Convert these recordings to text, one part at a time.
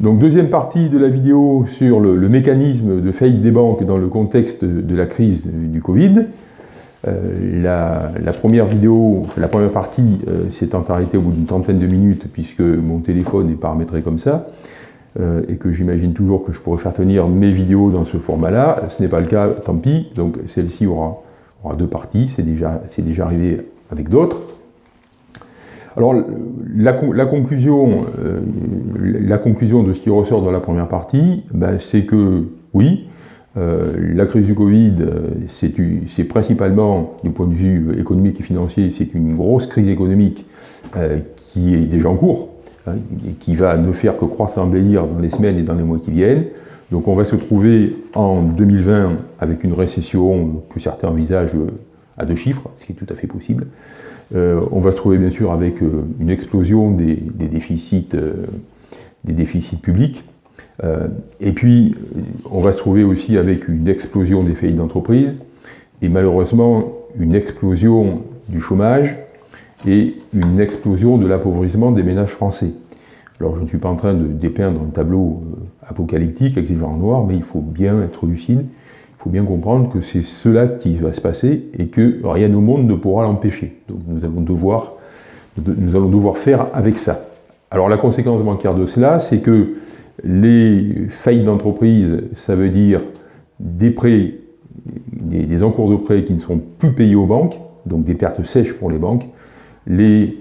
Donc deuxième partie de la vidéo sur le, mécanisme de faillite des banques dans le contexte de, la crise du Covid. Euh, la, première vidéo, la première partie euh, s'étant arrêtée au bout d'une trentaine de minutes puisque mon téléphone est paramétré comme ça euh, et que j'imagine toujours que je pourrais faire tenir mes vidéos dans ce format-là. Ce n'est pas le cas, tant pis. Donc celle-ci aura, deux parties, c'est déjà arrivé avec d'autres. Alors, la, conclusion, euh, la conclusion de ce qui ressort dans la première partie, ben, c'est que, oui, euh, la crise du Covid, euh, c'est principalement, du point de vue économique et financier, c'est une grosse crise économique qui est déjà en cours, hein, et qui va ne faire que croître et embellir dans les semaines et dans les mois qui viennent. Donc on va se trouver en 2020 avec une récession que certains envisagent à deux chiffres, ce qui est tout à fait possible. Euh, on va se trouver bien sûr avec euh, une explosion des, déficits, euh, déficits publics. et puis, on va se trouver aussi avec une explosion des faillites d'entreprise et malheureusement une explosion du chômage et une explosion de l'appauvrissement des ménages français. Alors je ne suis pas en train de dépeindre un tableau apocalyptique avec des gens noirs, mais il faut bien être lucide il faut bien comprendre que c'est cela qui va se passer et que rien au monde ne pourra l'empêcher. Donc nous allons, devoir, nous allons devoir faire avec ça. Alors la conséquence bancaire de cela, c'est que les faillites d'entreprise, ça veut dire des prêts, des, encours de prêts qui ne seront plus payés aux banques, donc des pertes sèches pour les banques, les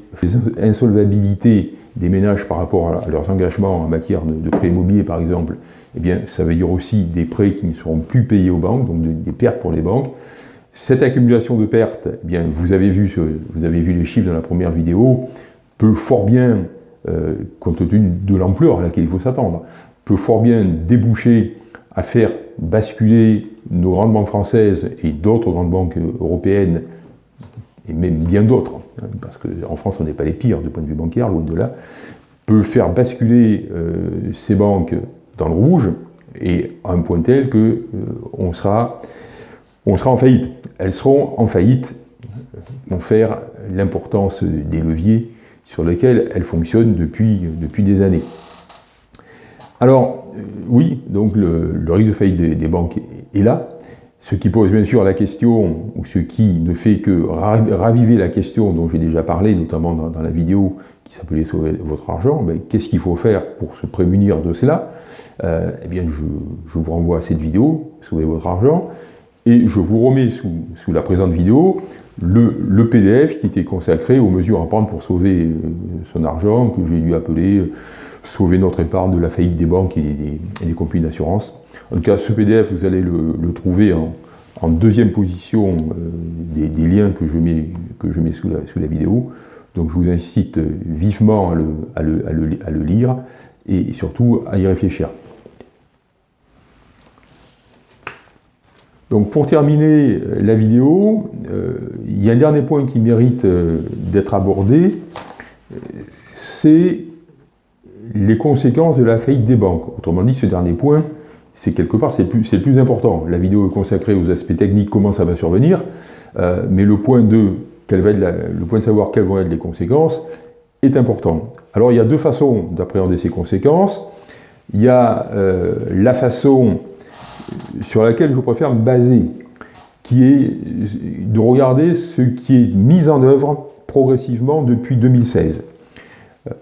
insolvabilités des ménages par rapport à leurs engagements en matière de, de prêts immobiliers par exemple, eh bien, ça veut dire aussi des prêts qui ne seront plus payés aux banques, donc des pertes pour les banques. Cette accumulation de pertes, eh bien, vous, avez vu, vous avez vu les chiffres dans la première vidéo, peut fort bien, euh, compte tenu de l'ampleur à laquelle il faut s'attendre, peut fort bien déboucher à faire basculer nos grandes banques françaises et d'autres grandes banques européennes, et même bien d'autres, hein, parce qu'en France on n'est pas les pires du point de vue bancaire, loin de là, peut faire basculer euh, ces banques dans le rouge, et à un point tel que euh, on, sera, on sera en faillite. Elles seront en faillite, vont faire l'importance des leviers sur lesquels elles fonctionnent depuis, depuis des années. Alors, euh, oui, donc le, risque de faillite des, banques est, là, ce qui pose bien sûr la question, ou ce qui ne fait que raviver la question dont j'ai déjà parlé, notamment dans, la vidéo qui s'appelait « Sauver votre argent ben, », qu'est-ce qu'il faut faire pour se prémunir de cela? Euh, eh bien je, vous renvoie à cette vidéo, sauvez votre argent, et je vous remets sous, la présente vidéo le, PDF qui était consacré aux mesures à prendre pour sauver euh, son argent, que j'ai dû appeler euh, Sauver notre épargne de la faillite des banques et des, compagnies d'assurance. En tout cas, ce PDF, vous allez le, trouver en, deuxième position des, liens que je mets sous, la, vidéo. Donc je vous incite vivement à le lire et surtout à y réfléchir. Donc pour terminer euh, la vidéo, euh, il y a un dernier point qui mérite euh, d'être abordé, c'est les conséquences de la faillite des banques. Autrement dit, ce dernier point, c'est quelque part, le, plus, important. La vidéo est consacrée aux aspects techniques, comment ça va survenir, mais le point, de, le point de savoir quelles vont être les conséquences est important. Alors il y a deux façons d'appréhender ces conséquences. Il y a la façon sur laquelle je préfère me baser, qui est de regarder ce qui est mis en œuvre progressivement depuis 2016.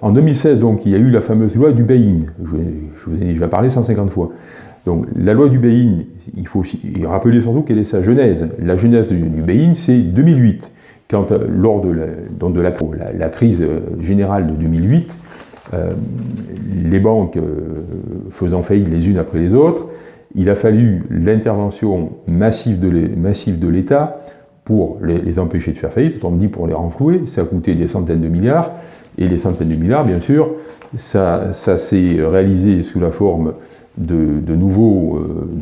En 2016, donc, il y a eu la fameuse loi du Bain. Je, vous ai déjà parlé 150 fois. Donc, la loi du Bain, il faut rappeler surtout quelle est sa genèse. La genèse du, Bain, c'est 2008, quand, euh, lors de, la, de la, crise euh, générale de 2008, euh, les banques faisant faillite les unes après les autres, il a fallu l'intervention massive de l'État pour les, empêcher de faire faillite, autrement dit pour les renflouer, ça a coûté des centaines de milliards, et les centaines de milliards, bien sûr, ça, s'est réalisé sous la forme de, euh, de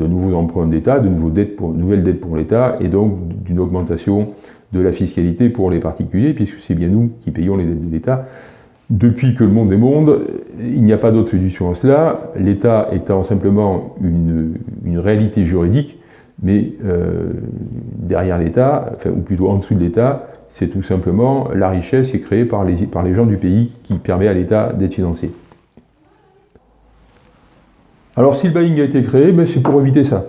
nouveaux emprunts d'État, de nouvelles dettes pour l'État, et donc d'une augmentation de la fiscalité pour les particuliers, puisque c'est bien nous qui payons les dettes de l'État, depuis que le monde est monde, il n'y a pas d'autre solution à cela, l'État étant simplement une, réalité juridique, mais euh, derrière l'État, enfin, ou plutôt en dessous de l'État, c'est tout simplement la richesse qui est créée par les, par les gens du pays qui permet à l'État d'être financé. Alors si le buying a été créé, ben, c'est pour éviter ça.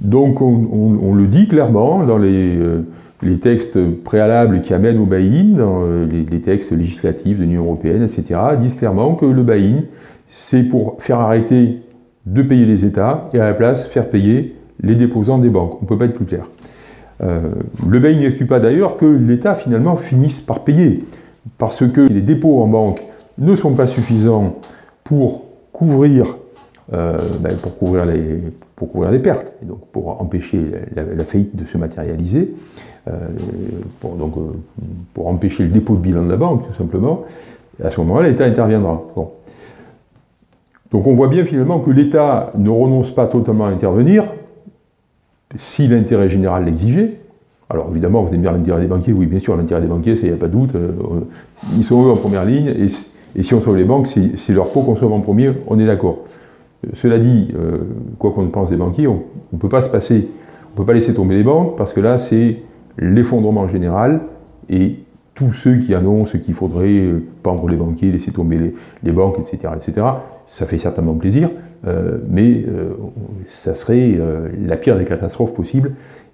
Donc on, le dit clairement dans les, euh, les, textes préalables qui amènent au buy-in, euh, les, textes législatifs de l'Union Européenne, etc., disent clairement que le buy-in, c'est pour faire arrêter de payer les États et à la place faire payer les déposants des banques. On ne peut pas être plus clair. Euh, le buy-in n'exclut pas d'ailleurs que l'État finalement finisse par payer, parce que les dépôts en banque ne sont pas suffisants pour couvrir euh, ben, pour, couvrir les, pour couvrir les pertes, et donc pour empêcher la, faillite de se matérialiser, euh, pour, donc, euh, pour empêcher le dépôt de bilan de la banque, tout simplement, à ce moment-là, l'État interviendra. Donc on voit bien finalement que l'État ne renonce pas totalement à intervenir, si l'intérêt général l'exigeait. Alors évidemment, vous allez me dire l'intérêt des banquiers, oui bien sûr, l'intérêt des banquiers, il n'y a pas de doute, ils sont eux en première ligne, et, et si on sauve les banques, c'est leur peau qu'on sauve en premier, on est d'accord. Cela dit, euh, quoi qu'on pense des banquiers, on ne peut pas se passer, on peut pas laisser tomber les banques parce que là c'est l'effondrement général et tous ceux qui annoncent qu'il faudrait euh, pendre les banquiers, laisser tomber les, banques, etc., etc., ça fait certainement plaisir, euh, mais ça serait la pire des catastrophes possibles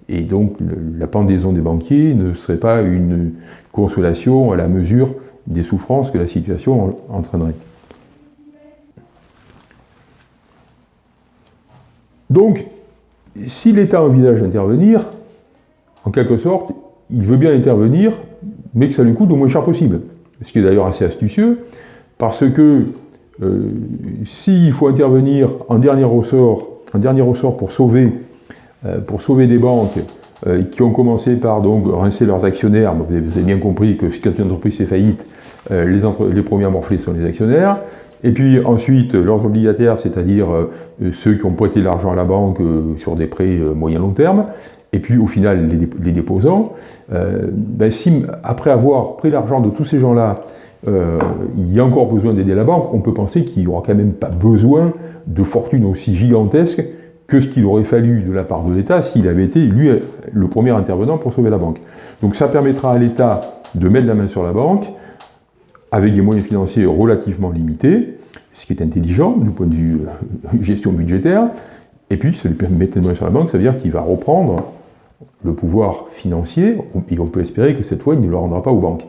et donc la pendaison des banquiers ne serait pas une consolation à la mesure des souffrances que la situation entraînerait. Donc, si l'État envisage d'intervenir, en quelque sorte, il veut bien intervenir, mais que ça lui coûte le moins cher possible. Ce qui est d'ailleurs assez astucieux, parce que euh, s'il faut intervenir en dernier ressort, en dernier ressort pour sauver, euh, pour sauver des banques euh, qui ont commencé par donc rincer leurs actionnaires, vous avez bien compris que quand une entreprise est faillite, les, les premiers à morfler sont les actionnaires, et puis ensuite, leurs obligataires, c'est-à-dire euh, ceux qui ont prêté l'argent à la banque euh, sur des prêts euh, moyen-long terme, et puis au final les, déposants, ben, si après avoir pris l'argent de tous ces gens-là, il y a encore besoin d'aider la banque, on peut penser qu'il n'y aura quand même pas besoin de fortune aussi gigantesque que ce qu'il aurait fallu de la part de l'État s'il avait été, lui, le premier intervenant pour sauver la banque. Donc ça permettra à l'État de mettre la main sur la banque, avec des moyens financiers relativement limités, ce qui est intelligent du point de vue euh, gestion budgétaire, et puis ça lui permet de mettre sur la banque, ça veut dire qu'il va reprendre le pouvoir financier, et on peut espérer que cette fois il ne le rendra pas aux banques,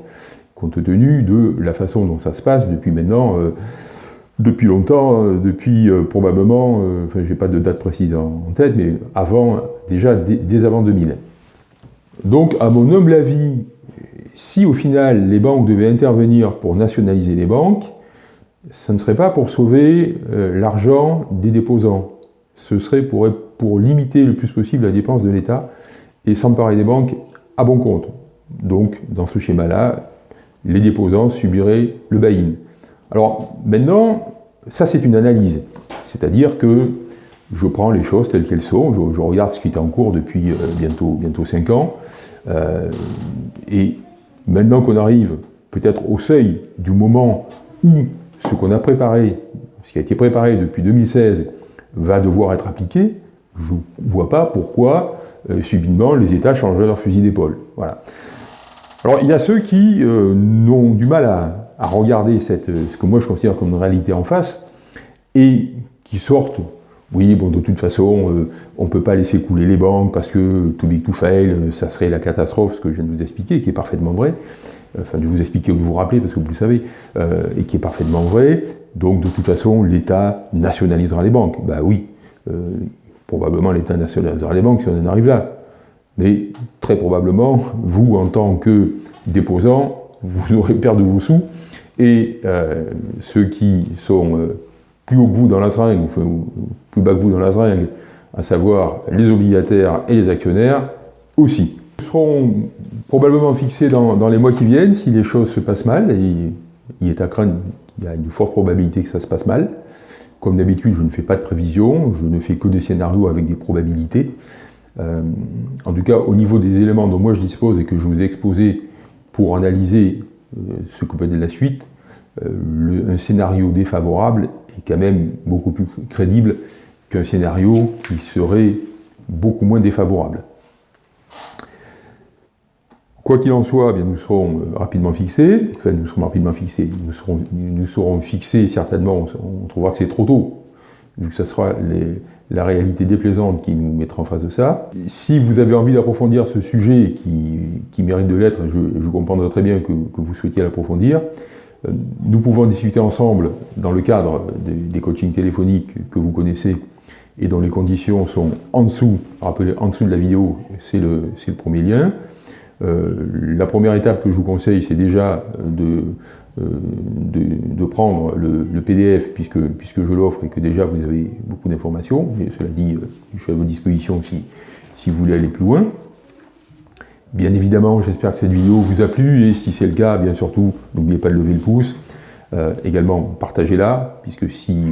compte tenu de la façon dont ça se passe depuis maintenant, euh, depuis longtemps, euh, depuis probablement, enfin j'ai pas de date précise en, tête, mais avant, déjà dès avant 2000. Donc à mon humble avis, si au final les banques devaient intervenir pour nationaliser les banques, ce ne serait pas pour sauver euh, l'argent des déposants, ce serait pour, pour, limiter le plus possible la dépense de l'État et s'emparer des banques à bon compte. Donc, dans ce schéma-là, les déposants subiraient le buy-in. Alors, maintenant, ça c'est une analyse, c'est-à-dire que je prends les choses telles qu'elles sont, je, regarde ce qui est en cours depuis euh, bientôt, bientôt 5 ans, euh, Maintenant qu'on arrive peut-être au seuil du moment où ce qu'on a préparé, ce qui a été préparé depuis 2016, va devoir être appliqué, je ne vois pas pourquoi euh, subitement les États changeraient leur fusil d'épaule. Voilà. Alors il y a ceux qui euh, ont du mal à, regarder cette, ce que moi je considère comme une réalité en face et qui sortent oui, bon, de toute façon, euh, on ne peut pas laisser couler les banques parce que too big to fail, euh, ça serait la catastrophe, ce que je viens de vous expliquer, qui est parfaitement vrai. Enfin, de vous expliquer ou de vous rappeler, parce que vous le savez, euh, et qui est parfaitement vrai. Donc, de toute façon, l'État nationalisera les banques. Ben oui, probablement l'État nationalisera les banques si on en arrive là. Mais très probablement, vous, en tant que déposant, vous aurez perdu vos sous, et ceux qui sont plus haut que vous dans la seringue, plus bas que vous dans la seringue, à savoir les obligataires et les actionnaires, aussi. Ils seront probablement fixés dans, les mois qui viennent si les choses se passent mal, et il est à craindre, il y a une forte probabilité que ça se passe mal. Comme d'habitude, je ne fais pas de prévision, je ne fais que des scénarios avec des probabilités. Euh, en tout cas, au niveau des éléments dont moi je dispose et que je vous ai exposés pour analyser euh, ce que peut être la suite, euh, un scénario défavorable est quand même beaucoup plus crédible qu'un scénario qui serait beaucoup moins défavorable. Quoi qu'il en soit, bien, nous serons euh, rapidement fixés, enfin nous serons rapidement fixés, nous serons, fixés certainement, on trouvera que c'est trop tôt, vu que ce sera la réalité déplaisante qui nous mettra en face de ça. Si vous avez envie d'approfondir ce sujet qui, mérite de l'être, je, je, comprendrai très bien que, vous souhaitiez l'approfondir, nous pouvons discuter ensemble dans le cadre des, coachings téléphoniques que vous connaissez et dont les conditions sont en dessous, rappelez, en dessous de la vidéo, c'est le, premier lien. Euh, la première étape que je vous conseille, c'est déjà de, euh, prendre le, PDF, puisque, je l'offre et que déjà vous avez beaucoup d'informations. Cela dit, euh, je suis à vos dispositions si, si vous voulez aller plus loin. Bien évidemment, j'espère que cette vidéo vous a plu, et si c'est le cas, bien surtout, n'oubliez pas de lever le pouce. Euh, également, partagez-la, puisque si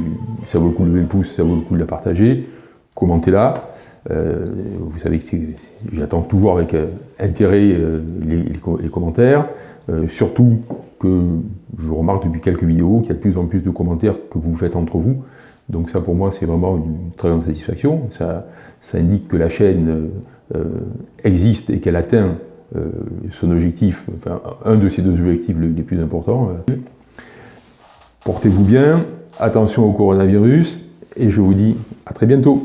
ça vaut le coup de lever le pouce, ça vaut le coup de la partager. Commentez-la. Euh, vous savez que j'attends toujours avec euh, intérêt les, commentaires. surtout que je remarque depuis quelques vidéos qu'il y a de plus en plus de commentaires que vous faites entre vous. Donc ça, pour moi, c'est vraiment une très grande satisfaction. Ça, ça indique que la chaîne existe et qu'elle atteint son objectif, enfin, un de ses deux objectifs les plus importants. Portez-vous bien, attention au coronavirus, et je vous dis à très bientôt.